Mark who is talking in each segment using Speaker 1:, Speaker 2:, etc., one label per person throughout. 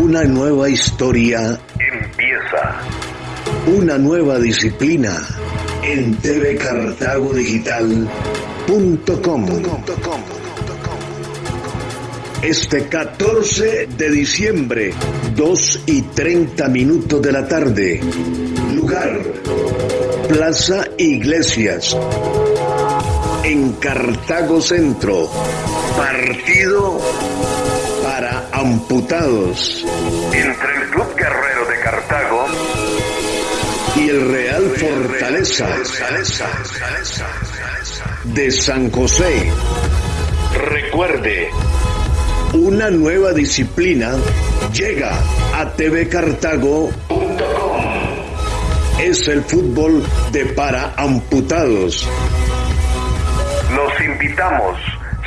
Speaker 1: Una nueva historia
Speaker 2: Empieza.
Speaker 1: Una nueva disciplina en tvcartagodigital.com. Este 14 de diciembre, 2 y 30 minutos de la tarde. Lugar, Plaza Iglesias. En Cartago Centro. Partido amputados.
Speaker 2: Entre el Club Guerrero de Cartago
Speaker 1: y el Real Fortaleza de San José. Recuerde, una nueva disciplina llega a tvcartago.com. Es el fútbol de para amputados.
Speaker 2: Los invitamos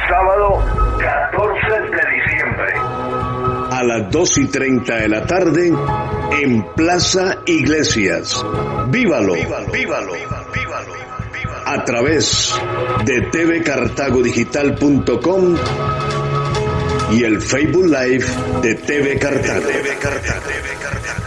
Speaker 2: sábado 14 de diciembre.
Speaker 1: A las 2 y 30 de la tarde en Plaza Iglesias. Vívalo, vívalo, vívalo, vívalo, a través de tvcartagodigital.com y el Facebook Live de TV Cartago. TV Cartago.